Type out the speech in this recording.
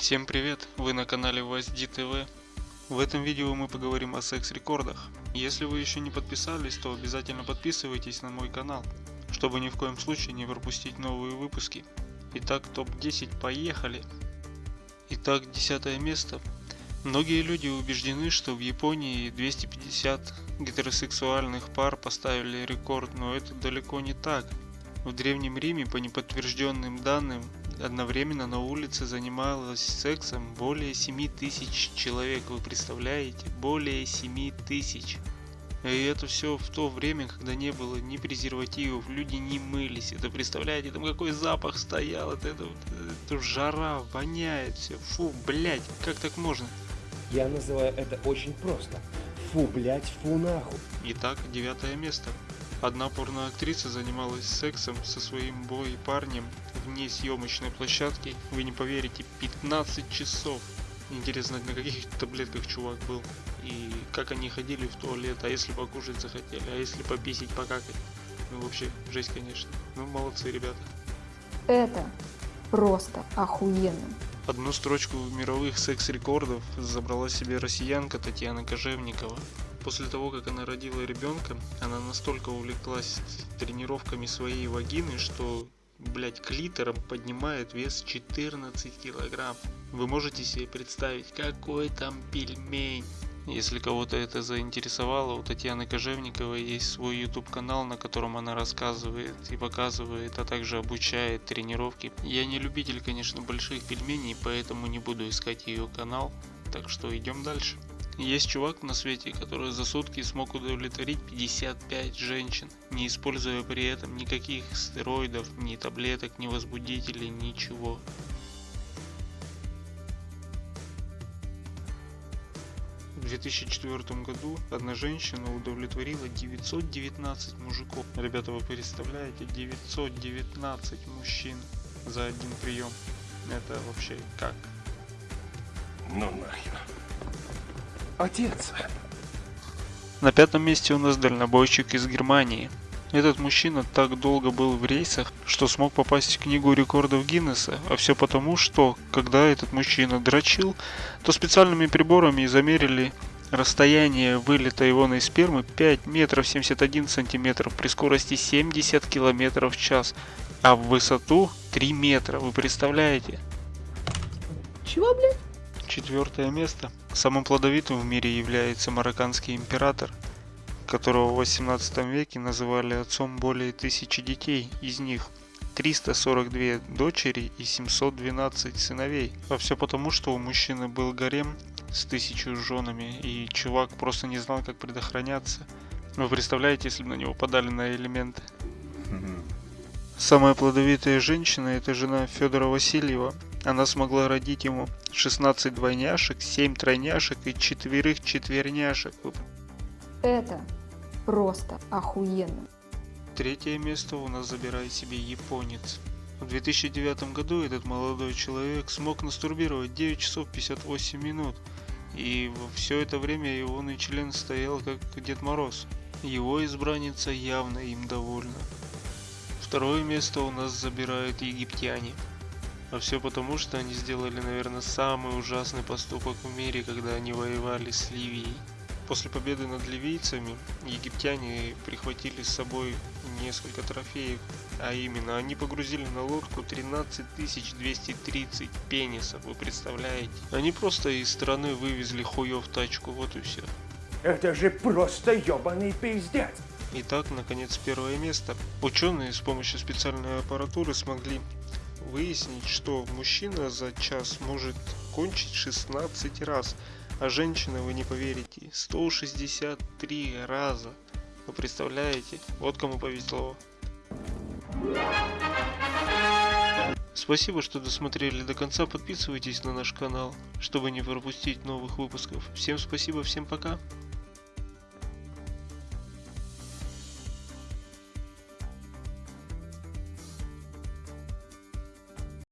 Всем привет, вы на канале WASD TV. В этом видео мы поговорим о секс-рекордах. Если вы еще не подписались, то обязательно подписывайтесь на мой канал, чтобы ни в коем случае не пропустить новые выпуски. Итак, топ-10, поехали! Итак, десятое место. Многие люди убеждены, что в Японии 250 гетеросексуальных пар поставили рекорд, но это далеко не так. В Древнем Риме, по неподтвержденным данным, одновременно на улице занималось сексом более 7 тысяч человек. Вы представляете? Более 7 тысяч. И это все в то время, когда не было ни презервативов, люди не мылись. Это представляете, там какой запах стоял, это, это, это жара, воняет все. Фу, блять, как так можно? Я называю это очень просто. Фу, блять, фу нахуй. Итак, девятое место. Одна порноактриса занималась сексом со своим бой-парнем вне съемочной площадки, вы не поверите, 15 часов. Интересно, на каких таблетках чувак был. И как они ходили в туалет, а если покушать захотели, а если пописить, покакать. Ну вообще, жесть, конечно. Ну молодцы ребята. Это просто охуенно. Одну строчку мировых секс-рекордов забрала себе россиянка Татьяна Кожевникова. После того, как она родила ребенка, она настолько увлеклась тренировками своей вагины, что, блять, клитором поднимает вес 14 килограмм. Вы можете себе представить, какой там пельмень? Если кого-то это заинтересовало, у Татьяны Кожевниковой есть свой YouTube канал, на котором она рассказывает и показывает, а также обучает тренировки. Я не любитель, конечно, больших пельменей, поэтому не буду искать ее канал, так что идем дальше. Есть чувак на свете, который за сутки смог удовлетворить 55 женщин, не используя при этом никаких стероидов, ни таблеток, ни возбудителей, ничего. В 2004 году одна женщина удовлетворила 919 мужиков. Ребята, вы представляете, 919 мужчин за один прием. Это вообще как? Ну нахер. Отец. На пятом месте у нас дальнобойщик из Германии. Этот мужчина так долго был в рейсах, что смог попасть в книгу рекордов Гиннесса, а все потому, что когда этот мужчина дрочил, то специальными приборами замерили расстояние вылета ионной спермы 5 метров 71 сантиметров при скорости 70 километров в час, а в высоту 3 метра, вы представляете? Чего, блядь? Четвертое место. Самым плодовитым в мире является марокканский император, которого в 18 веке называли отцом более тысячи детей, из них 342 дочери и 712 сыновей. А все потому, что у мужчины был гарем с тысячу женами, и чувак просто не знал, как предохраняться. Вы представляете, если бы на него подали на элементы? Самая плодовитая женщина это жена Федора Васильева. Она смогла родить ему 16 двойняшек, 7 тройняшек и четверых четверняшек. Это просто охуенно. Третье место у нас забирает себе японец. В 2009 году этот молодой человек смог настурбировать 9 часов 58 минут. И все это время его член стоял как Дед Мороз. Его избранница явно им довольна. Второе место у нас забирают египтяне. А все потому, что они сделали, наверное, самый ужасный поступок в мире, когда они воевали с Ливией. После победы над ливийцами египтяне прихватили с собой несколько трофеев, а именно они погрузили на лодку 13 230 пенисов, вы представляете? Они просто из страны вывезли хуев тачку, вот и все. Это же просто ебаный пиздец. Итак, наконец первое место. Ученые с помощью специальной аппаратуры смогли выяснить, что мужчина за час может кончить 16 раз, а женщина, вы не поверите, 163 раза. Вы представляете? Вот кому повезло. Спасибо, что досмотрели до конца. Подписывайтесь на наш канал, чтобы не пропустить новых выпусков. Всем спасибо, всем пока.